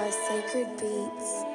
by Sacred Beats.